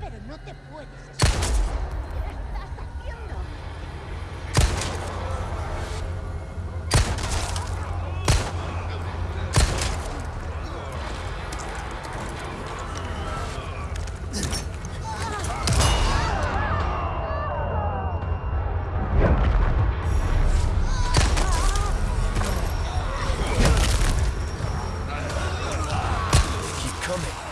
pero no te puedes ¿Qué coming.